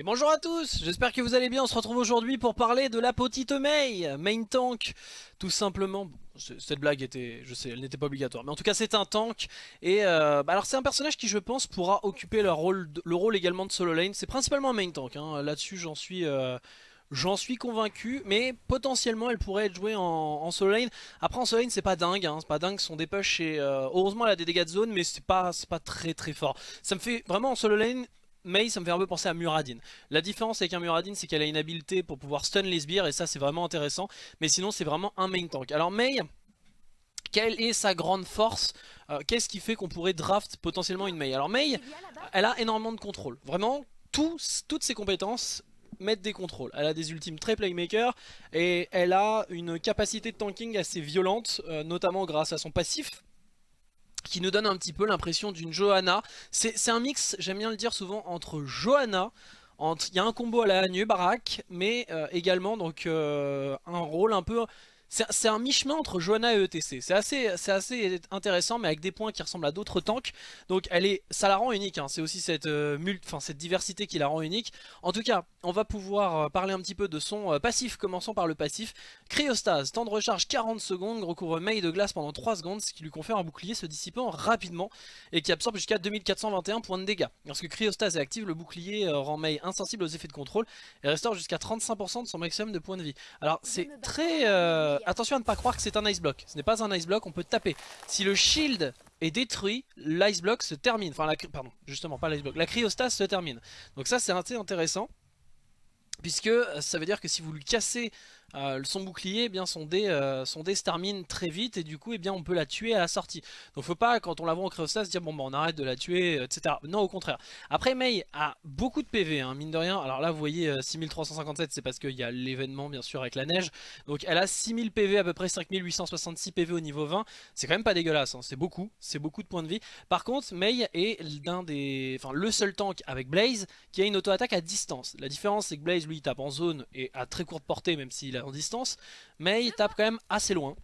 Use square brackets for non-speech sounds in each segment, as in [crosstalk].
Et bonjour à tous, j'espère que vous allez bien, on se retrouve aujourd'hui pour parler de la petite Mei, main tank, tout simplement, cette blague était, je sais, elle n'était pas obligatoire, mais en tout cas c'est un tank, et euh, bah alors c'est un personnage qui je pense pourra occuper le rôle, le rôle également de solo lane, c'est principalement un main tank, hein. là-dessus j'en suis... Euh, j'en suis convaincu, mais potentiellement elle pourrait être jouée en, solo lane. Après en solo lane c'est pas dingue, hein, c'est pas dingue son dépush et heureusement elle a des dégâts de zone, mais c'est pas, pas très très fort. Ça me fait vraiment en solo lane, Mei ça me fait un peu penser à Muradin. La différence avec un Muradin c'est qu'elle a une habilité pour pouvoir stun les sbires et ça c'est vraiment intéressant. Mais sinon c'est vraiment un main tank. Alors Mei, quelle est sa grande force euh, Qu'est-ce qui fait qu'on pourrait draft potentiellement une Mei Alors Mei, elle a énormément de contrôle. Vraiment, toutes ses compétences mettent des contrôles. Elle a des ultimes très playmaker et elle a une capacité de tanking assez violente, euh, notamment grâce à son passif qui nous donne un petit peu l'impression d'une Johanna. C'est un mix, j'aime bien le dire souvent, entre Johanna, il y a un combo à la Hanyu Barak, mais euh, également donc euh, un rôle un peu c'est un mi-chemin entre Johanna et ETC. C'est assez, assez intéressant, mais avec des points qui ressemblent à d'autres tanks. Donc elle est, ça la rend unique. Hein. C'est aussi cette, euh, cette diversité qui la rend unique. En tout cas, on va pouvoir euh, parler un petit peu de son euh, passif. Commençons par le passif. Cryostase, temps de recharge 40 secondes, recouvre mail de glace pendant 3 secondes, ce qui lui confère un bouclier se dissipant rapidement et qui absorbe jusqu'à 2421 points de dégâts. Lorsque Cryostase est active, le bouclier rend Mei insensible aux effets de contrôle et restaure jusqu'à 35% de son maximum de points de vie. Alors c'est très... Euh, attention à ne pas croire que c'est un ice block. Ce n'est pas un ice block, on peut taper. Si le shield est détruit, l'ice block se termine. Enfin, la, pardon, justement, pas l'ice block. La cryostase se termine. Donc ça, c'est intéressant. Puisque ça veut dire que si vous lui cassez euh, son bouclier, eh bien son dé, euh, son dé se termine très vite et du coup eh bien, on peut la tuer à la sortie. Donc faut pas quand on la voit en se dire bon bah on arrête de la tuer, etc. Non au contraire. Après Mei a beaucoup de PV, hein, mine de rien. Alors là vous voyez 6357 euh, c'est parce qu'il y a l'événement bien sûr avec la neige. Donc elle a 6000 PV à peu près 5866 PV au niveau 20. C'est quand même pas dégueulasse, hein. c'est beaucoup, c'est beaucoup de points de vie. Par contre Mei est d'un des, enfin le seul tank avec Blaze qui a une auto-attaque à distance. La différence c'est que Blaze lui tape en zone et à très courte portée même s'il en distance, mais il tape quand même assez loin.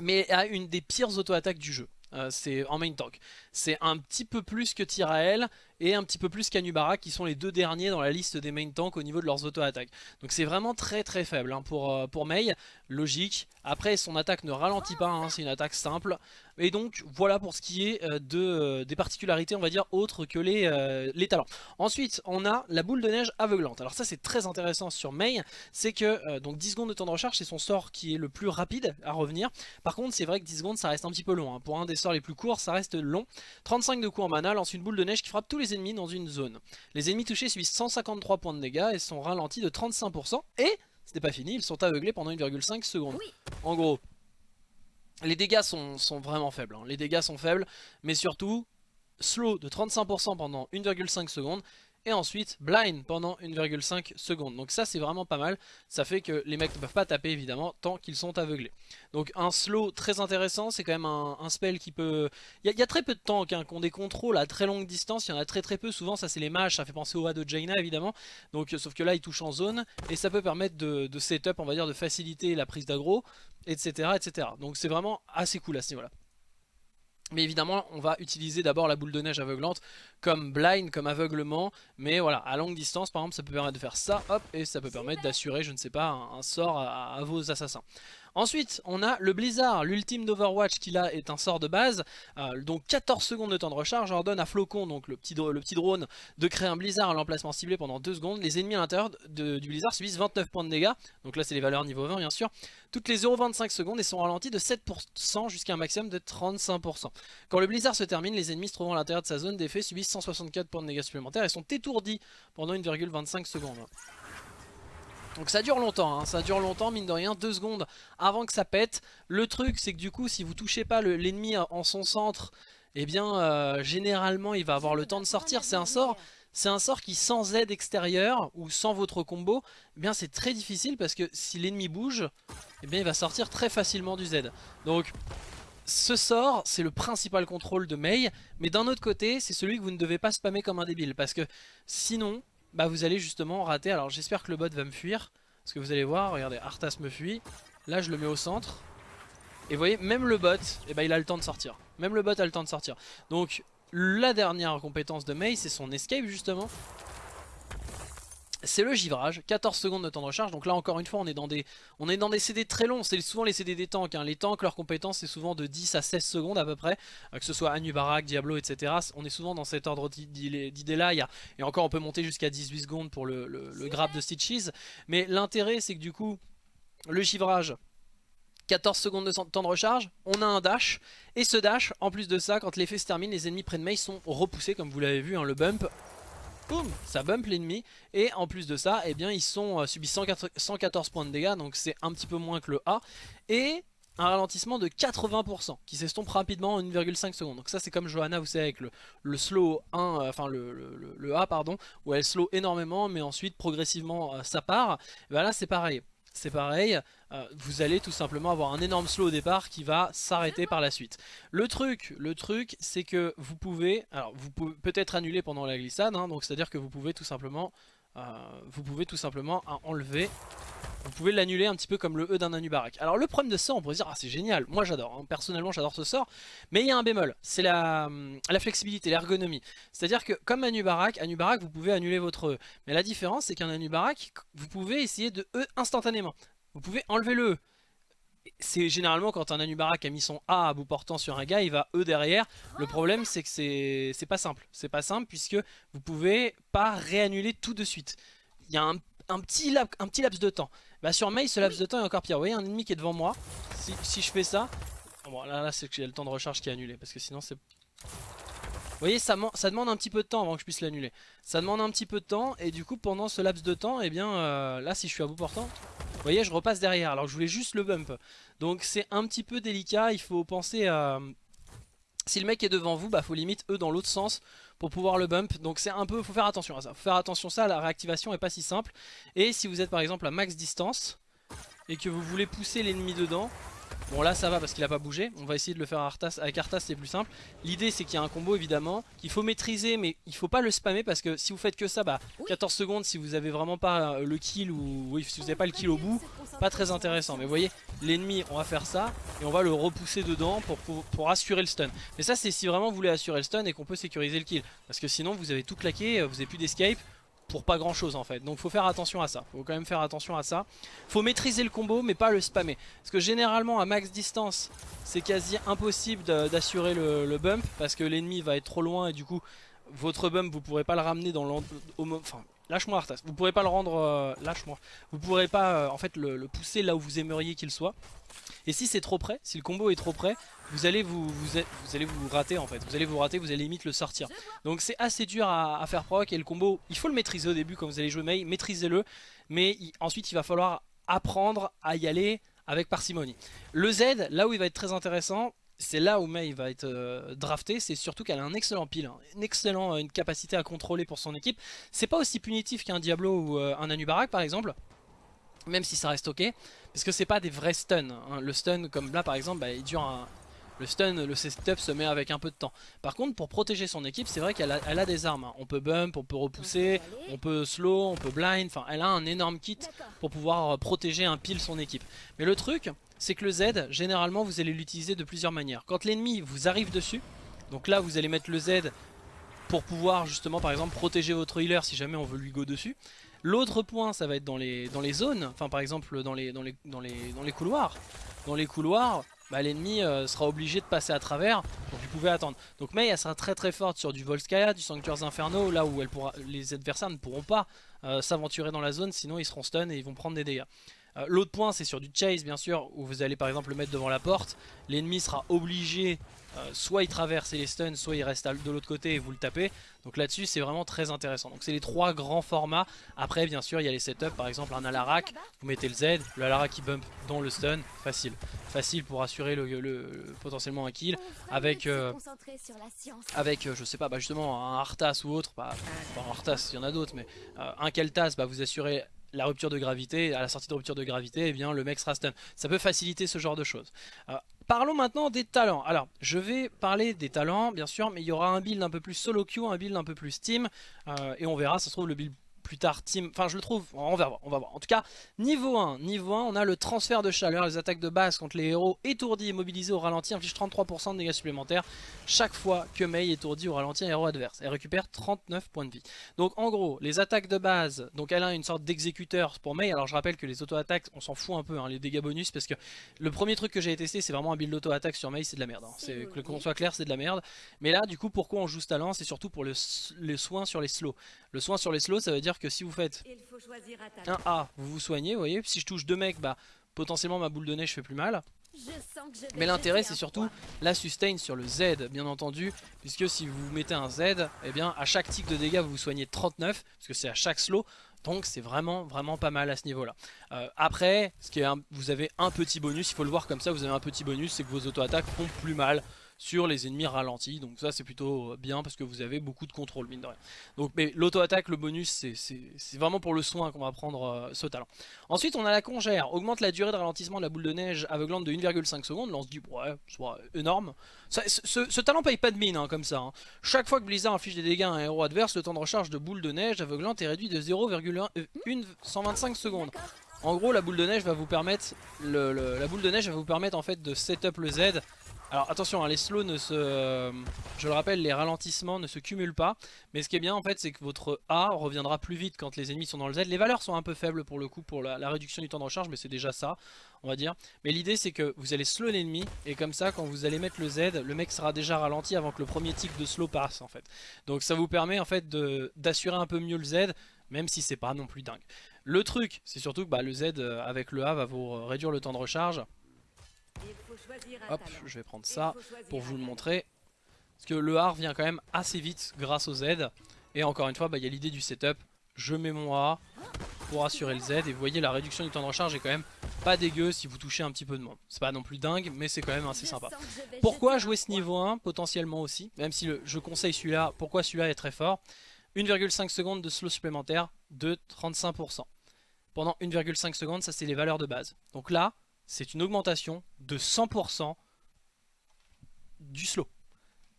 Mais a une des pires auto-attaques du jeu. Euh, c'est en main tank. C'est un petit peu plus que Tyrael et un petit peu plus qu'Anubara qui sont les deux derniers dans la liste des main tanks au niveau de leurs auto-attaques. Donc c'est vraiment très très faible hein, pour, euh, pour Mei, logique. Après son attaque ne ralentit pas, hein, c'est une attaque simple. Et donc voilà pour ce qui est euh, de, des particularités on va dire autres que les, les talents. Ensuite on a la boule de neige aveuglante. Alors ça c'est très intéressant sur Mei, c'est que donc 10 secondes de temps de recharge c'est son sort qui est le plus rapide à revenir. Par contre c'est vrai que 10 secondes ça reste un petit peu long. Hein. Pour un des sorts les plus courts ça reste long. 35 de coups en mana lance une boule de neige qui frappe tous les ennemis dans une zone. Les ennemis touchés subissent 153 points de dégâts et sont ralentis de 35%. Et, ce n'est pas fini, ils sont aveuglés pendant 1,5 secondes. En gros, les dégâts sont, vraiment faibles. Hein. Les dégâts sont faibles, mais surtout, slow de 35% pendant 1,5 secondes et ensuite blind pendant 1,5 secondes. Donc ça c'est vraiment pas mal, ça fait que les mecs ne peuvent pas taper évidemment tant qu'ils sont aveuglés. Donc un slow très intéressant, c'est quand même un, spell qui peut... Il y, a très peu de tanks hein, qui ont des contrôles à très longue distance, il y en a très très peu, souvent ça c'est les mages, ça fait penser au A de Jaina évidemment, donc sauf que là il touche en zone et ça peut permettre de, de setup, on va dire de faciliter la prise d'aggro, etc. etc. Donc c'est vraiment assez cool à ce niveau-là. Mais évidemment, on va utiliser d'abord la boule de neige aveuglante comme blind, comme aveuglement. Mais voilà, à longue distance, par exemple, ça peut permettre de faire ça, hop, et ça peut permettre d'assurer, je ne sais pas, un, sort à, vos assassins. Ensuite, on a le Blizzard, l'ultime d'Overwatch qui là est un sort de base. Euh, donc 14 secondes de temps de recharge, ordonne à Flocon, donc le petit, le petit drone, de créer un Blizzard à l'emplacement ciblé pendant 2 secondes. Les ennemis à l'intérieur du Blizzard subissent 29 points de dégâts. Donc là c'est les valeurs niveau 20 bien sûr. Toutes les 0,25 secondes et sont ralentis de 7% jusqu'à un maximum de 35%. Quand le Blizzard se termine, les ennemis se trouvant à l'intérieur de sa zone d'effet subissent 164 points de dégâts supplémentaires et sont étourdis pendant 1,25 secondes. Donc ça dure longtemps, hein. ça dure longtemps, mine de rien, deux secondes avant que ça pète. Le truc c'est que du coup si vous touchez pas l'ennemi en son centre, eh bien euh, généralement il va avoir le temps de sortir. C'est un sort c'est un sort qui sans aide extérieure ou sans votre combo, eh bien c'est très difficile parce que si l'ennemi bouge, eh bien il va sortir très facilement du Z. Donc ce sort, c'est le principal contrôle de Mei, mais d'un autre côté, c'est celui que vous ne devez pas spammer comme un débile, parce que sinon, bah vous allez justement rater. Alors j'espère que le bot va me fuir. Parce que vous allez voir, regardez, Arthas me fuit. Là je le mets au centre. Et vous voyez, même le bot, eh bah, il a le temps de sortir. Même le bot a le temps de sortir. Donc la dernière compétence de Mei, c'est son escape justement. C'est le givrage, 14 secondes de temps de recharge, donc là encore une fois on est dans des, on est dans des CD très longs, c'est souvent les CD des tanks, hein. les tanks leur compétence c'est souvent de 10 à 16 secondes à peu près, euh, que ce soit Anubarak, Diablo etc, on est souvent dans cet ordre d'idée là, et encore on peut monter jusqu'à 18 secondes pour le, grab de Stitches, mais l'intérêt c'est que du coup, le givrage, 14 secondes de temps de recharge, on a un dash, et ce dash, en plus de ça, quand l'effet se termine, les ennemis près de Mei sont repoussés, comme vous l'avez vu, hein, le bump, boum, ça bump l'ennemi, et en plus de ça, eh bien, ils sont euh, subissent 114 points de dégâts, donc c'est un petit peu moins que le A, et un ralentissement de 80% qui s'estompe rapidement en 1,5 secondes. Donc ça c'est comme Johanna vous savez avec le, slow 1, euh, enfin le, A pardon, où elle slow énormément mais ensuite progressivement euh, ça part. Et ben là c'est pareil c'est pareil, euh, vous allez tout simplement avoir un énorme slow au départ qui va s'arrêter par la suite. Le truc, le truc, c'est que vous pouvez, alors vous pouvez peut-être annuler pendant la glissade, hein, donc c'est à dire que vous pouvez tout simplement, euh, vous pouvez tout simplement enlever vous pouvez l'annuler un petit peu comme le E d'un Anubarak. Alors le problème de ça, on pourrait dire, ah c'est génial, moi j'adore, hein. personnellement j'adore ce sort, mais il y a un bémol, c'est la, la flexibilité, l'ergonomie. C'est-à-dire que comme Anubarak, Anubarak vous pouvez annuler votre E, mais la différence c'est qu'un Anubarak, vous pouvez essayer de E instantanément. Vous pouvez enlever le E. C'est généralement quand un Anubarak a mis son A à bout portant sur un gars, il va E derrière. Le problème c'est que c'est pas simple. C'est pas simple puisque vous pouvez pas réannuler tout de suite. Il y a un, un, petit, un petit laps de temps. Bah sur Mei ce laps de temps est encore pire. Vous voyez un ennemi qui est devant moi. Si, je fais ça. Bon là, là c'est que j'ai le temps de recharge qui est annulé. Parce que sinon c'est... Vous voyez ça, ça, demande un petit peu de temps avant que je puisse l'annuler. Ça demande un petit peu de temps. Et du coup pendant ce laps de temps, et eh bien euh, là si je suis à bout portant. Voyez je repasse derrière. Alors je voulais juste le bump. Donc c'est un petit peu délicat. Il faut penser à... Si le mec est devant vous, bah faut limite eux dans l'autre sens pour pouvoir le bump. Donc c'est un peu, faut faire attention à ça. Faire attention à ça, la réactivation est pas si simple. Et si vous êtes par exemple à max distance et que vous voulez pousser l'ennemi dedans, Bon là ça va parce qu'il a pas bougé, on va essayer de le faire Arthas. avec Arthas c'est plus simple. L'idée c'est qu'il y a un combo évidemment, qu'il faut maîtriser mais il faut pas le spammer parce que si vous faites que ça, bah 14 secondes si vous avez vraiment pas le kill ou oui, si vous avez pas le kill au bout, pas très intéressant. Mais vous voyez, l'ennemi on va faire ça et on va le repousser dedans pour, pour, assurer le stun. Mais ça c'est si vraiment vous voulez assurer le stun et qu'on peut sécuriser le kill. Parce que sinon vous avez tout claqué, vous avez plus d'escape, pour pas grand chose en fait. Donc faut faire attention à ça. Faut quand même faire attention à ça. Faut maîtriser le combo mais pas le spammer. Parce que généralement à max distance c'est quasi impossible d'assurer le, bump parce que l'ennemi va être trop loin et du coup votre bump vous pourrez pas le ramener dans le... Enfin lâche-moi Arthas. Vous pourrez pas le rendre... Euh, lâche-moi. Vous pourrez pas euh, en fait le pousser là où vous aimeriez qu'il soit. Et si c'est trop près, si le combo est trop près, vous allez vous, rater en fait. Vous allez vous rater, vous allez limite le sortir. Donc c'est assez dur à, faire proc et le combo, il faut le maîtriser au début quand vous allez jouer Mei, maîtrisez-le. Mais ensuite il va falloir apprendre à y aller avec parcimonie. Le Z, là où il va être très intéressant, c'est là où Mei va être euh, drafté, c'est surtout qu'elle a un excellent pile, hein. une excellente une capacité à contrôler pour son équipe. C'est pas aussi punitif qu'un Diablo ou euh, un Anubarak par exemple, même si ça reste ok, parce que c'est pas des vrais stuns. Hein. Le stun comme là par exemple, bah, il dure un... Le stun, le setup se met avec un peu de temps. Par contre, pour protéger son équipe, c'est vrai qu'elle a, des armes. Hein. On peut bump, on peut repousser, on peut slow, on peut blind. Enfin, elle a un énorme kit pour pouvoir euh, protéger un pile son équipe. Mais le truc, c'est que le Z, généralement, vous allez l'utiliser de plusieurs manières. Quand l'ennemi vous arrive dessus, donc là, vous allez mettre le Z pour pouvoir justement, par exemple, protéger votre healer si jamais on veut lui go dessus. L'autre point, ça va être dans les, dans les zones, enfin par exemple dans les, dans les, dans les, dans les couloirs. Dans les couloirs, bah, l'ennemi euh, sera obligé de passer à travers, donc vous pouvez attendre. Donc Mei, elle sera très très forte sur du Volskaya, du Sanctuaires Inferno, là où elle pourra, les adversaires ne pourront pas euh, s'aventurer dans la zone, sinon ils seront stun et ils vont prendre des dégâts. Euh, l'autre point c'est sur du chase bien sûr où vous allez par exemple le mettre devant la porte L'ennemi sera obligé euh, soit il traverse et les stuns, soit il reste de l'autre côté et vous le tapez. Donc là-dessus c'est vraiment très intéressant. Donc c'est les trois grands formats. Après bien sûr il y a les setups, par exemple un Alarak, vous mettez le Z, le Alarak qui bump dans le stun, facile. Facile pour assurer le, potentiellement un kill. Avec, euh, avec je sais pas, bah justement un Arthas ou autre, bah, Arthas il y en a d'autres, mais un Keltas, bah, vous assurez la rupture de gravité, à la sortie de rupture de gravité, eh bien le mec sera stun. Ça peut faciliter ce genre de choses. Euh, parlons maintenant des talents. Alors, je vais parler des talents, bien sûr, mais il y aura un build un peu plus solo queue, un build un peu plus team, euh, et on verra, ça se trouve, le build plus tard team, enfin je le trouve, on va voir, on va voir. En tout cas, niveau 1, niveau 1, on a le transfert de chaleur, les attaques de base contre les héros étourdis et mobilisés au ralenti infligent 33% de dégâts supplémentaires chaque fois que Mei étourdit ou ralentit un héros adverse. Elle récupère 39 points de vie. Donc en gros, les attaques de base, donc elle a une sorte d'exécuteur pour Mei, alors je rappelle que les auto-attaques, on s'en fout un peu, hein, les dégâts bonus, parce que le premier truc que j'ai testé, c'est vraiment un build auto-attaque sur Mei, c'est de la merde. Hein. Qu'on soit clair, c'est de la merde. Mais là, du coup, pourquoi on joue ce talent C'est surtout pour le, les soins sur les slows. Le soin sur les slows, ça veut dire que si vous faites un A, vous vous soignez, vous voyez. Si je touche deux mecs, bah potentiellement ma boule de neige fait plus mal. Mais l'intérêt c'est surtout la sustain sur le Z bien entendu Puisque si vous mettez un Z et eh bien à chaque tic de dégâts vous vous soignez 39 Parce que c'est à chaque slow donc c'est vraiment vraiment pas mal à ce niveau là euh, Après ce qui est vous avez un petit bonus Il faut le voir comme ça vous avez un petit bonus C'est que vos auto-attaques font plus mal sur les ennemis ralentis. Donc ça c'est plutôt bien parce que vous avez beaucoup de contrôle mine de rien. Donc mais l'auto-attaque, le bonus, c'est vraiment pour le soin qu'on va prendre euh, ce talent. Ensuite on a la congère, augmente la durée de ralentissement de la boule de neige aveuglante de 1,5 secondes. Là on se dit ouais, soit énorme. ce, talent paye pas de mine hein, comme ça. Hein. Chaque fois que Blizzard inflige des dégâts à un héros adverse, le temps de recharge de boule de neige aveuglante est réduit de 0,125 euh, secondes. En gros la boule de neige va vous permettre la boule de neige va vous permettre en fait de setup le Z alors attention, hein, les slows ne se... Euh, je le rappelle, les ralentissements ne se cumulent pas. Mais ce qui est bien en fait, c'est que votre A reviendra plus vite quand les ennemis sont dans le Z. Les valeurs sont un peu faibles pour le coup pour la, réduction du temps de recharge, mais c'est déjà ça, on va dire. Mais l'idée c'est que vous allez slow l'ennemi, et comme ça, quand vous allez mettre le Z, le mec sera déjà ralenti avant que le premier tic de slow passe en fait. Donc ça vous permet en fait d'assurer un peu mieux le Z, même si c'est pas non plus dingue. Le truc, c'est surtout que bah, le Z euh, avec le A va vous réduire le temps de recharge. Hop, je vais prendre ça pour vous le montrer. Parce que le A revient quand même assez vite grâce au Z. Et encore une fois, bah, il y a l'idée du setup. Je mets mon A pour assurer le Z. Et vous voyez, la réduction du temps de recharge est quand même pas dégueu si vous touchez un petit peu de monde. C'est pas non plus dingue, mais c'est quand même assez sympa. Pourquoi jouer ce niveau 1 potentiellement aussi? Même si je conseille celui-là, pourquoi celui-là est très fort? 1,5 secondes de slow supplémentaire de 35%. Pendant 1,5 secondes, ça c'est les valeurs de base. Donc là, c'est une augmentation de 100% du slow.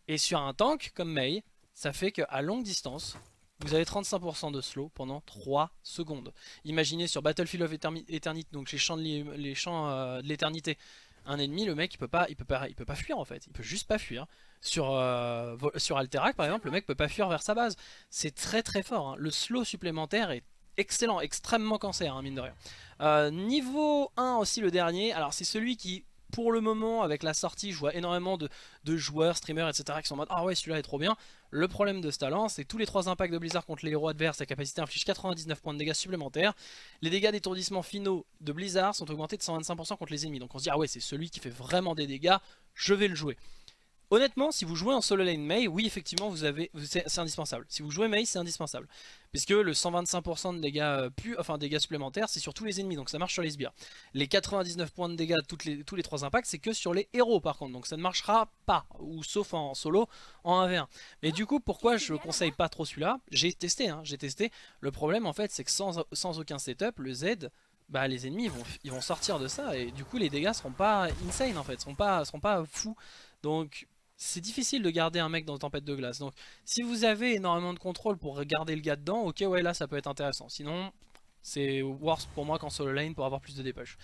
Et sur un tank comme Mei, ça fait qu'à longue distance, vous avez 35% de slow pendant 3 secondes. Imaginez sur Battlefield of Eternity, donc les champs de euh, l'éternité, un ennemi, le mec il peut pas, il peut pas, peut pas fuir en fait, il peut juste pas fuir. Sur, euh, sur Alterac par exemple, le mec peut pas fuir vers sa base. C'est très très fort, hein. le slow supplémentaire est excellent, extrêmement cancer, hein, mine de rien. Euh, niveau 1 aussi le dernier, alors c'est celui qui pour le moment avec la sortie je vois énormément de, joueurs, streamers etc qui sont en mode ah ouais celui-là est trop bien. Le problème de ce talent c'est tous les 3 impacts de Blizzard contre les héros adverses, sa capacité inflige 99 points de dégâts supplémentaires. Les dégâts d'étourdissement finaux de Blizzard sont augmentés de 125% contre les ennemis. Donc on se dit ah ouais c'est celui qui fait vraiment des dégâts, je vais le jouer. Honnêtement, si vous jouez en solo lane Mei, oui effectivement vous avez, c'est indispensable. Si vous jouez Mei, c'est indispensable. Puisque le 125% de dégâts, euh, enfin dégâts supplémentaires, c'est sur tous les ennemis, donc ça marche sur les sbires. Les 99 points de dégâts toutes les, tous les 3 impacts, c'est que sur les héros par contre, donc ça ne marchera pas, ou sauf en solo, en 1v1. Mais du coup, pourquoi je conseille pas trop celui-là? J'ai testé, hein, j'ai testé. Le problème en fait, c'est que sans, aucun setup, le Z, bah les ennemis ils vont, ils vont sortir de ça et du coup les dégâts seront pas insane en fait, seront pas, seront pas fous. Donc c'est difficile de garder un mec dans Tempête de Glace. Donc si vous avez énormément de contrôle pour garder le gars dedans, ok ouais là ça peut être intéressant. Sinon c'est worse pour moi qu'en solo lane pour avoir plus de dépêche.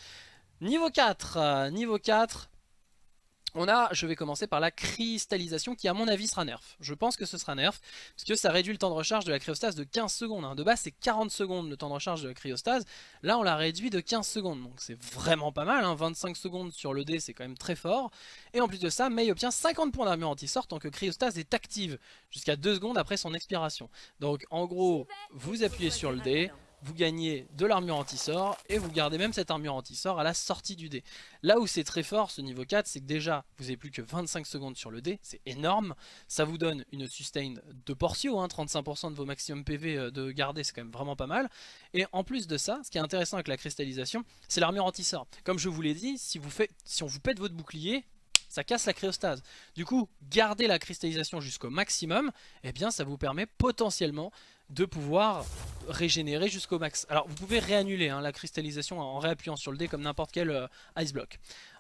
Niveau 4, euh, niveau 4, on a, je vais commencer par la cristallisation qui à mon avis sera nerf. Je pense que ce sera nerf, parce que ça réduit le temps de recharge de la cryostase de 15 secondes. Hein. De base c'est 40 secondes le temps de recharge de la cryostase, là on l'a réduit de 15 secondes. Donc c'est vraiment pas mal, 25 hein. secondes sur le dé c'est quand même très fort. Et en plus de ça, Mei obtient 50 points d'armure anti-sort tant que cryostase est active, jusqu'à 2 secondes après son expiration. Donc en gros, vous appuyez sur le dé, vous gagnez de l'armure anti-sort et vous gardez même cette armure anti-sort à la sortie du dé. Là où c'est très fort ce niveau 4, c'est que déjà vous n'avez plus que 25 secondes sur le dé, c'est énorme. Ça vous donne une sustain de Portio, hein, 35% de vos maximum PV euh, de garder, c'est quand même vraiment pas mal. Et en plus de ça, ce qui est intéressant avec la cristallisation, c'est l'armure anti-sort. Comme je vous l'ai dit, si on vous pète votre bouclier, ça casse la cryostase. Du coup, garder la cristallisation jusqu'au maximum, eh bien ça vous permet potentiellement de pouvoir régénérer jusqu'au max. Alors vous pouvez réannuler hein, la cristallisation en réappuyant sur le dé comme n'importe quel euh, ice block.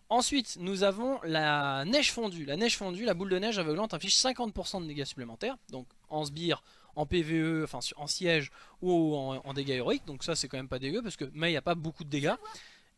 Ensuite, nous avons la neige fondue. La neige fondue, la boule de neige aveuglante inflige 50% de dégâts supplémentaires. Donc en sbire, en PVE, enfin en siège ou en, dégâts héroïques. Donc ça c'est quand même pas dégueu parce que Mei a pas beaucoup de dégâts.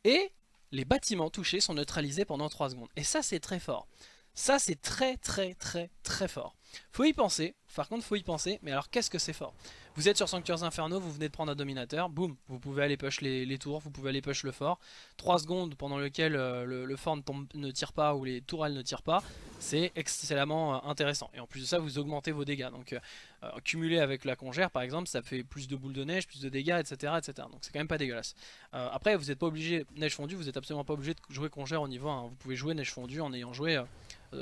Et les bâtiments touchés sont neutralisés pendant 3 secondes. Et ça c'est très fort. Ça c'est très très très très fort. Faut y penser, par contre faut y penser, mais alors qu'est-ce que c'est fort? Vous êtes sur Sanctuaires Inferno, vous venez de prendre un dominateur, boum, vous pouvez aller push les, tours, vous pouvez aller push le fort. 3 secondes pendant lesquelles euh, le, fort ne, tire pas ou les tourelles ne tirent pas, c'est excellemment euh, intéressant. Et en plus de ça, vous augmentez vos dégâts. Donc euh, cumulé avec la congère par exemple, ça fait plus de boules de neige, plus de dégâts, etc. etc. donc c'est quand même pas dégueulasse. après, vous n'êtes pas obligé, neige fondue, vous n'êtes absolument pas obligé de jouer congère au niveau 1. Vous pouvez jouer neige fondue en ayant joué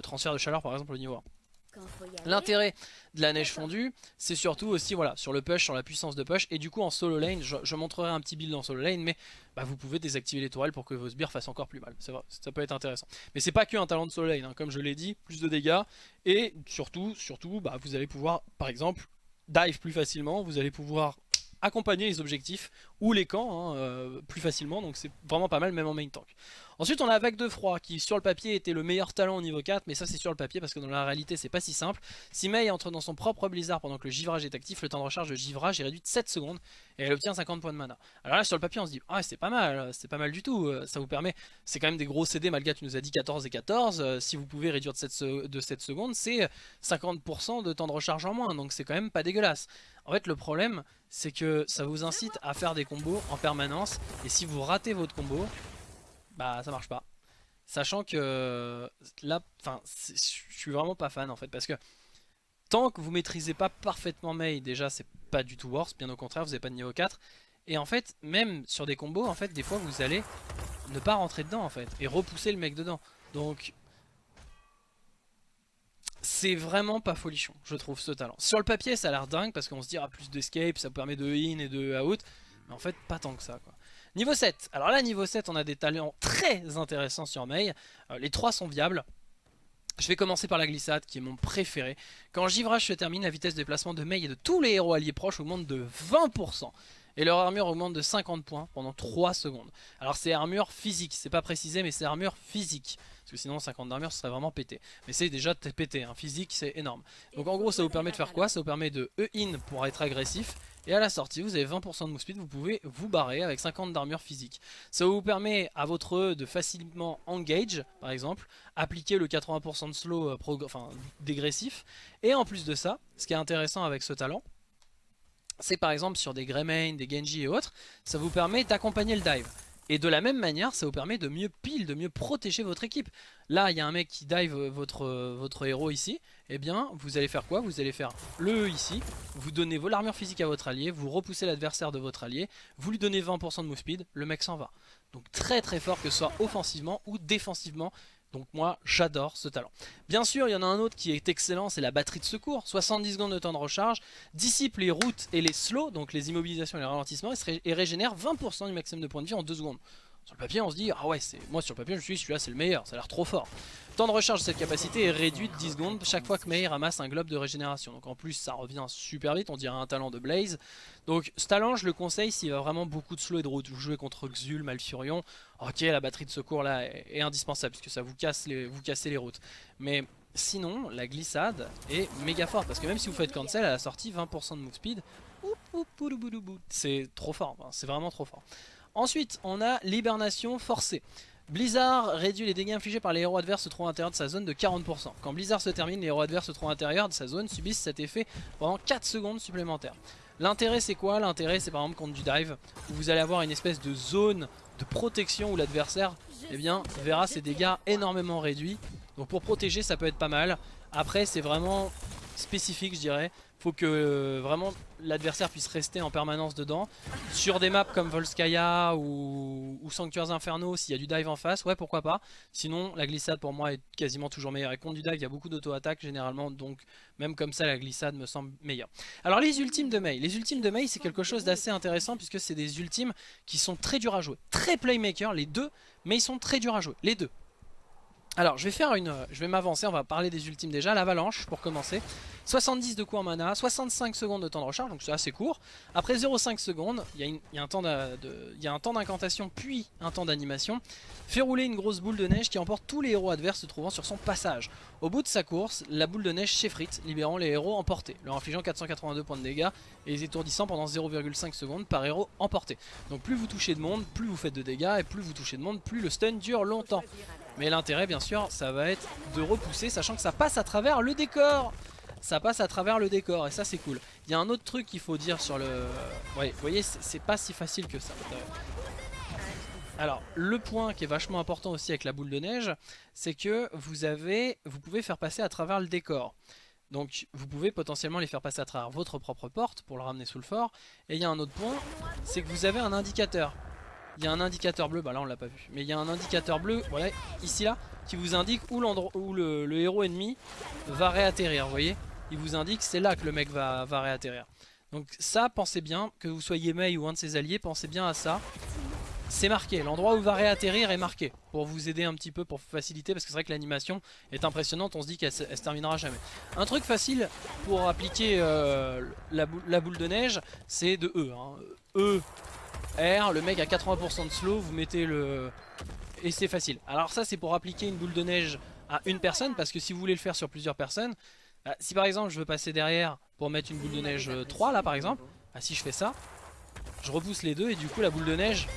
transfert de chaleur par exemple au niveau 1. L'intérêt de la neige fondue, c'est surtout aussi voilà sur le push, sur la puissance de push. Et du coup en solo lane, je, montrerai un petit build en solo lane, mais bah, vous pouvez désactiver les tourelles pour que vos sbires fassent encore plus mal. Vrai, ça peut être intéressant. Mais c'est pas que un talent de solo lane, hein. comme je l'ai dit, plus de dégâts. Et surtout, surtout bah, vous allez pouvoir par exemple dive plus facilement, vous allez pouvoir accompagner les objectifs ou les camps hein, euh, plus facilement, donc c'est vraiment pas mal même en main tank. Ensuite on a Vague de Froid qui sur le papier était le meilleur talent au niveau 4 mais ça c'est sur le papier parce que dans la réalité c'est pas si simple. Si Mei entre dans son propre blizzard pendant que le givrage est actif, le temps de recharge de givrage est réduit de 7 secondes et elle obtient 50 points de mana. Alors là sur le papier on se dit ah c'est pas mal, c'est pas mal du tout, euh, ça vous permet, c'est quand même des gros CD, Malga tu nous as dit 14 et 14, euh, si vous pouvez réduire de 7, de 7 secondes c'est 50% de temps de recharge en moins donc c'est quand même pas dégueulasse. En fait le problème c'est que ça vous incite à faire des combos en permanence et si vous ratez votre combo, bah ça marche pas. Sachant que là, enfin, je suis vraiment pas fan en fait parce que tant que vous maîtrisez pas parfaitement Mei, déjà c'est pas du tout worse, bien au contraire, vous n'avez pas de niveau 4. Et en fait, même sur des combos, en fait, des fois vous allez ne pas rentrer dedans en fait et repousser le mec dedans. Donc c'est vraiment pas folichon, je trouve, ce talent. Sur le papier, ça a l'air dingue parce qu'on se dit, ah, plus d'escape, ça permet de in et de out. Mais en fait, pas tant que ça, quoi. Niveau 7. Alors là, niveau 7, on a des talents très intéressants sur Mei. Euh, les trois sont viables. Je vais commencer par la glissade qui est mon préféré. Quand Givrage se termine, la vitesse de déplacement de Mei et de tous les héros alliés proches augmente de 20%. Et leur armure augmente de 50 points pendant 3 secondes. Alors c'est armure physique, c'est pas précisé mais c'est armure physique. Parce que sinon 50 d'armure ce serait vraiment pété. Mais c'est déjà pété, hein. physique c'est énorme. Donc en gros ça vous permet de faire quoi? Ça vous permet de E-in pour être agressif. Et à la sortie vous avez 20% de move speed, vous pouvez vous barrer avec 50 d'armure physique. Ça vous permet à votre E de facilement engage par exemple, appliquer le 80% de slow euh, enfin, dégressif. Et en plus de ça, ce qui est intéressant avec ce talent, c'est par exemple sur des Greymane, des Genji et autres, ça vous permet d'accompagner le dive. Et de la même manière, ça vous permet de mieux pile, de mieux protéger votre équipe. Là, il y a un mec qui dive votre, votre héros ici. Eh bien, vous allez faire quoi? Vous allez faire le E ici. Vous donnez l'armure physique à votre allié. Vous repoussez l'adversaire de votre allié. Vous lui donnez 20% de move speed. Le mec s'en va. Donc très très fort que ce soit offensivement ou défensivement. Donc moi j'adore ce talent. Bien sûr il y en a un autre qui est excellent, c'est la batterie de secours. 70 secondes de temps de recharge, dissipe les routes et les slows, donc les immobilisations et les ralentissements, et régénère 20% du maximum de points de vie en 2 secondes. Sur le papier on se dit ah ouais c'est moi sur le papier je suis celui-là c'est le meilleur, ça a l'air trop fort. Temps de recharge de cette capacité est réduit de 10 secondes chaque fois que Mei ramasse un globe de régénération. Donc en plus ça revient super vite, on dirait un talent de Blaze. Donc ce talent je le conseille s'il y a vraiment beaucoup de slow et de route. Vous jouez contre Xul, Malfurion, ok la batterie de secours là est, indispensable puisque ça vous casse les routes. Mais sinon la glissade est méga forte parce que même si vous faites cancel à la sortie 20% de move speed, c'est trop fort, c'est vraiment trop fort. Ensuite, on a l'hibernation forcée. Blizzard réduit les dégâts infligés par les héros adverses se trouvant à l'intérieur de sa zone de 40%. Quand Blizzard se termine, les héros adverses se trouvant à l'intérieur de sa zone subissent cet effet pendant 4 secondes supplémentaires. L'intérêt c'est quoi? L'intérêt c'est par exemple contre du dive, où vous allez avoir une espèce de zone de protection où l'adversaire eh bien, verra ses dégâts énormément réduits. Donc pour protéger ça peut être pas mal. Après c'est vraiment spécifique je dirais faut que euh, vraiment l'adversaire puisse rester en permanence dedans. Sur des maps comme Volskaya ou, Sanctuaires Inferno, s'il y a du dive en face, ouais pourquoi pas. Sinon la glissade pour moi est quasiment toujours meilleure. Et contre du dive, il y a beaucoup d'auto-attaque généralement, donc même comme ça la glissade me semble meilleure. Alors les ultimes de Mei. Les ultimes de Mei c'est quelque chose d'assez intéressant puisque c'est des ultimes qui sont très durs à jouer. Très playmaker les deux, mais ils sont très durs à jouer, les deux. Alors je vais faire une, je vais m'avancer, on va parler des ultimes déjà, l'avalanche pour commencer. 70 de coups en mana, 65 secondes de temps de recharge, donc c'est assez court. Après 0,5 secondes, il y, a un temps d'incantation puis un temps d'animation. Fait rouler une grosse boule de neige qui emporte tous les héros adverses se trouvant sur son passage. Au bout de sa course, la boule de neige s'effrite, libérant les héros emportés, leur infligeant 482 points de dégâts et les étourdissant pendant 0,5 secondes par héros emporté. Donc plus vous touchez de monde, plus vous faites de dégâts, et plus vous touchez de monde, plus le stun dure longtemps. Mais l'intérêt bien sûr ça va être de repousser sachant que ça passe à travers le décor ça passe à travers le décor et ça c'est cool. Il y a un autre truc qu'il faut dire sur le... Vous voyez, c'est pas si facile que ça. Alors, le point qui est vachement important aussi avec la boule de neige, c'est que vous avez, vous pouvez faire passer à travers le décor. Donc vous pouvez potentiellement les faire passer à travers votre propre porte pour le ramener sous le fort. Et il y a un autre point, c'est que vous avez un indicateur. Il y a un indicateur bleu, bah là on l'a pas vu, mais il y a un indicateur bleu, voilà, ici là, qui vous indique où, où le, héros ennemi va réatterrir, vous voyez il vous indique c'est là que le mec va, réatterrir. Donc ça, pensez bien, que vous soyez Mei ou un de ses alliés, pensez bien à ça. C'est marqué, l'endroit où va réatterrir est marqué, pour vous aider un petit peu, pour faciliter, parce que c'est vrai que l'animation est impressionnante, on se dit qu'elle se, terminera jamais. Un truc facile pour appliquer euh, la, boule, de neige, c'est de E. Hein. E, R, le mec a 80% de slow, vous mettez le... Et c'est facile. Alors ça c'est pour appliquer une boule de neige à une personne, parce que si vous voulez le faire sur plusieurs personnes, bah, si par exemple je veux passer derrière pour mettre une boule de neige 3 euh, là par exemple, bah, si je fais ça, je repousse les deux et du coup la boule de neige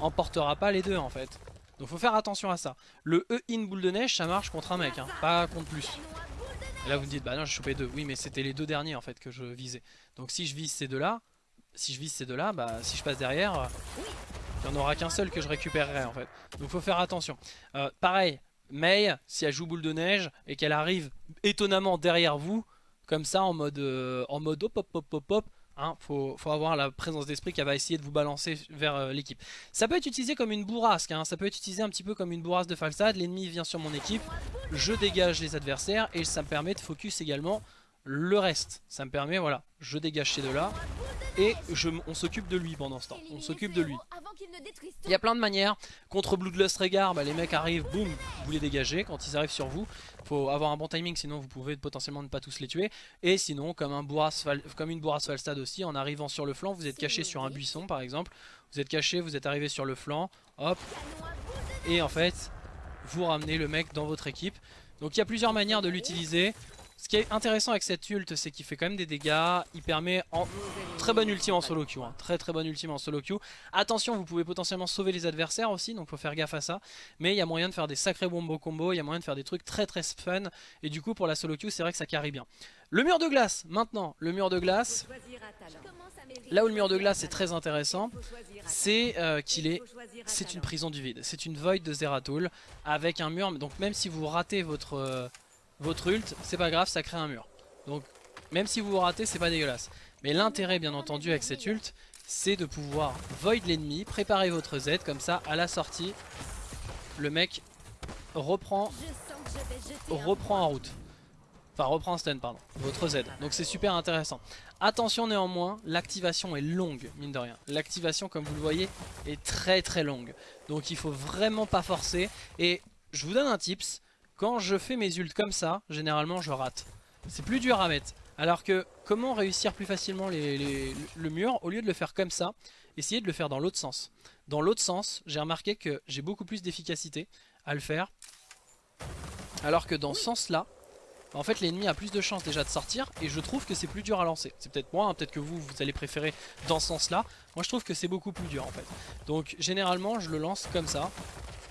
emportera pas les deux en fait. Donc faut faire attention à ça. Le E-in boule de neige ça marche contre un mec, hein, pas contre plus. Et là vous me dites bah non j'ai chopé deux. Oui mais c'était les deux derniers en fait que je visais. Donc si je vise ces deux là, si je vise ces deux là, bah si je passe derrière, il n'y en aura qu'un seul que je récupérerai en fait. Donc faut faire attention. Euh, pareil, Mei, si elle joue boule de neige et qu'elle arrive étonnamment derrière vous, comme ça en mode, euh, en mode hop hop hop hop hop, hein, faut, avoir la présence d'esprit qui va essayer de vous balancer vers euh, l'équipe. Ça peut être utilisé comme une bourrasque, hein, ça peut être utilisé un petit peu comme une bourrasque de falsade, l'ennemi vient sur mon équipe, je dégage les adversaires et ça me permet de focus également le reste. Ça me permet, voilà, je dégage ces deux-là et on s'occupe de lui pendant ce temps. On s'occupe de lui. Il y a plein de manières. Contre Bloodlust Regard, bah, les mecs arrivent, boum, vous les dégagez. Quand ils arrivent sur vous, faut avoir un bon timing, sinon vous pouvez potentiellement ne pas tous les tuer. Et sinon, comme, un comme une bourrasse Falstad aussi, en arrivant sur le flanc, vous êtes caché sur un buisson par exemple. Vous êtes caché, vous êtes arrivé sur le flanc, hop. Et en fait, vous ramenez le mec dans votre équipe. Donc il y a plusieurs manières de l'utiliser. Ce qui est intéressant avec cette ult, c'est qu'il fait quand même des dégâts. Il permet en très bonne ultime en solo queue. Hein. Très très bonne ultime en solo queue. Attention, vous pouvez potentiellement sauver les adversaires aussi, donc faut faire gaffe à ça. Mais il y a moyen de faire des sacrés wombo combo, il y a moyen de faire des trucs très très fun. Et du coup, pour la solo queue, c'est vrai que ça carry bien. Le mur de glace, maintenant, le mur de glace. Là où le mur de glace est très intéressant, c'est euh, qu'il est, c'est une prison du vide. C'est une void de Zeratul avec un mur. Donc même si vous ratez votre, euh, votre ult, c'est pas grave, ça crée un mur. Donc même si vous vous ratez, c'est pas dégueulasse. Mais l'intérêt bien entendu avec cette ult, c'est de pouvoir void l'ennemi, préparer votre Z, comme ça à la sortie, le mec reprend, reprend en route. Enfin reprend en stun pardon, votre Z. Donc c'est super intéressant. Attention néanmoins, l'activation est longue, mine de rien. L'activation comme vous le voyez est très très longue. Donc il faut vraiment pas forcer. Et je vous donne un tips, quand je fais mes ults comme ça, généralement je rate. C'est plus dur à mettre. Alors que comment réussir plus facilement le mur Au lieu de le faire comme ça, essayez de le faire dans l'autre sens. Dans l'autre sens, j'ai remarqué que j'ai beaucoup plus d'efficacité à le faire. Alors que dans ce sens-là, en fait l'ennemi a plus de chances déjà de sortir et je trouve que c'est plus dur à lancer. C'est peut-être moi, hein, peut-être que vous, vous allez préférer dans ce sens-là. Moi je trouve que c'est beaucoup plus dur en fait. Donc généralement je le lance comme ça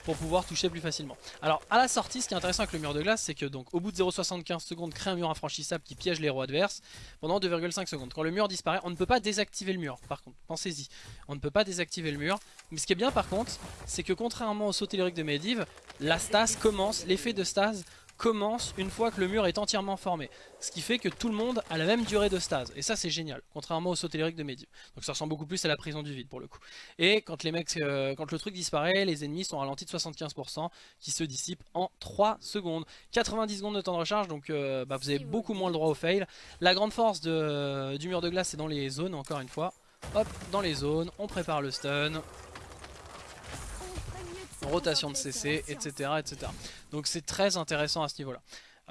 pour pouvoir toucher plus facilement. Alors à la sortie ce qui est intéressant avec le mur de glace c'est que donc au bout de 0,75 secondes crée un mur infranchissable qui piège les héros adverses pendant 2,5 secondes. Quand le mur disparaît on ne peut pas désactiver le mur par contre, pensez-y. On ne peut pas désactiver le mur. Mais ce qui est bien par contre c'est que contrairement au saut tellurique de Medivh, la stase commence, l'effet de stase commence une fois que le mur est entièrement formé. Ce qui fait que tout le monde a la même durée de stase. Et ça c'est génial, contrairement au saut tellurique de Medivh. Donc ça ressemble beaucoup plus à la prison du vide pour le coup. Et quand, les mecs, euh, quand le truc disparaît, les ennemis sont ralentis de 75% qui se dissipent en 3 secondes. 90 secondes de temps de recharge, donc euh, bah, vous avez beaucoup moins le droit au fail. La grande force de, du mur de glace c'est dans les zones, encore une fois. Hop, dans les zones, on prépare le stun. Rotation de CC, etc. etc. Donc c'est très intéressant à ce niveau-là.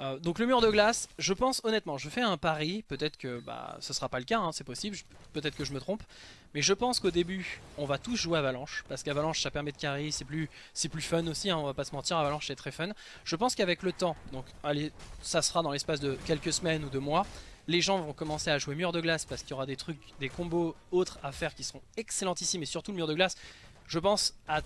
Euh, donc le mur de glace, je pense honnêtement, je fais un pari, peut-être que bah, ce sera pas le cas, hein, c'est possible, peut-être que je me trompe, mais je pense qu'au début, on va tous jouer Avalanche, parce qu'Avalanche ça permet de carry, c'est plus, fun aussi, hein, on va pas se mentir, Avalanche c'est très fun. Je pense qu'avec le temps, donc allez, ça sera dans l'espace de quelques semaines ou de mois, les gens vont commencer à jouer mur de glace parce qu'il y aura des trucs, des combos autres à faire qui seront excellentissimes, et surtout le mur de glace, je pense à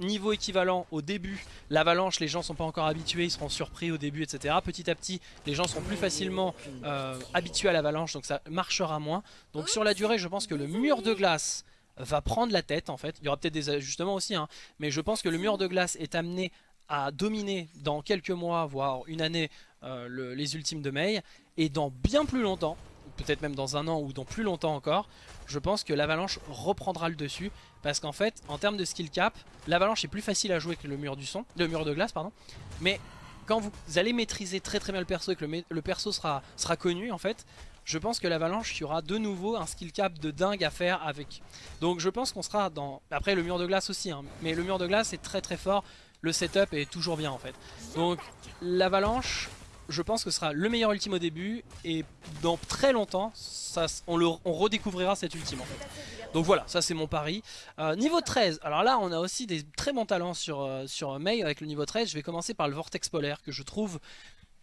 niveau équivalent au début, l'avalanche, les gens sont pas encore habitués, ils seront surpris au début, etc. Petit à petit, les gens seront plus facilement euh, habitués à l'avalanche, donc ça marchera moins. Donc sur la durée, je pense que le mur de glace va prendre la tête en fait. Il y aura peut-être des ajustements aussi, hein. mais je pense que le mur de glace est amené à dominer dans quelques mois, voire une année, euh, les ultimes de Mei. Et dans bien plus longtemps, peut-être même dans un an ou dans plus longtemps encore, je pense que l'avalanche reprendra le dessus. Parce qu'en fait, en termes de skill cap, l'avalanche est plus facile à jouer que le mur du son, le mur de glace, pardon. Mais quand vous allez maîtriser très très bien le perso et que le, perso sera, sera connu en fait, je pense que l'avalanche, il y aura de nouveau un skill cap de dingue à faire avec. Donc je pense qu'on sera dans... Après le mur de glace aussi, hein, mais le mur de glace est très très fort. Le setup est toujours bien en fait. Donc l'avalanche, je pense que ce sera le meilleur ultime au début et dans très longtemps, ça, on, on redécouvrira cet ultime en fait. Donc voilà, ça c'est mon pari. Euh, niveau 13, alors là on a aussi des très bons talents sur, euh, sur Mei avec le niveau 13. Je vais commencer par le Vortex Polaire que je trouve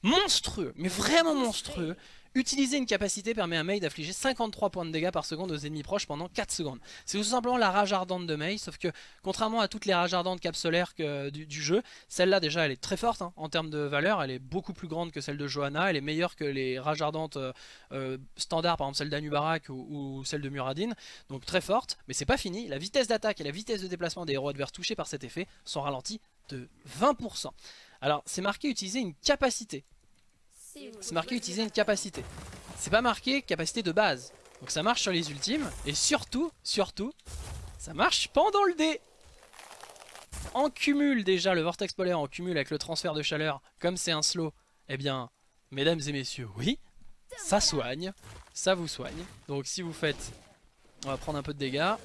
monstrueux, mais vraiment monstrueux. Utiliser une capacité permet à Mei d'affliger 53 points de dégâts par seconde aux ennemis proches pendant 4 secondes. C'est tout simplement la rage ardente de Mei, sauf que contrairement à toutes les rages ardentes capsulaires du, jeu, celle-là déjà elle est très forte hein, en termes de valeur, elle est beaucoup plus grande que celle de Johanna, elle est meilleure que les rages ardentes euh, euh, standards, par exemple celle d'Anubarak ou, celle de Muradin, donc très forte, mais c'est pas fini, la vitesse d'attaque et la vitesse de déplacement des héros adverses touchés par cet effet sont ralentis de 20%. Alors c'est marqué utiliser une capacité, c'est marqué utiliser une capacité. C'est pas marqué capacité de base. Donc ça marche sur les ultimes. Et surtout, surtout, ça marche pendant le dé. En cumul déjà, le vortex polaire en cumul avec le transfert de chaleur, comme c'est un slow, eh bien, mesdames et messieurs, oui, ça soigne, ça vous soigne. Donc si vous faites, on va prendre un peu de dégâts.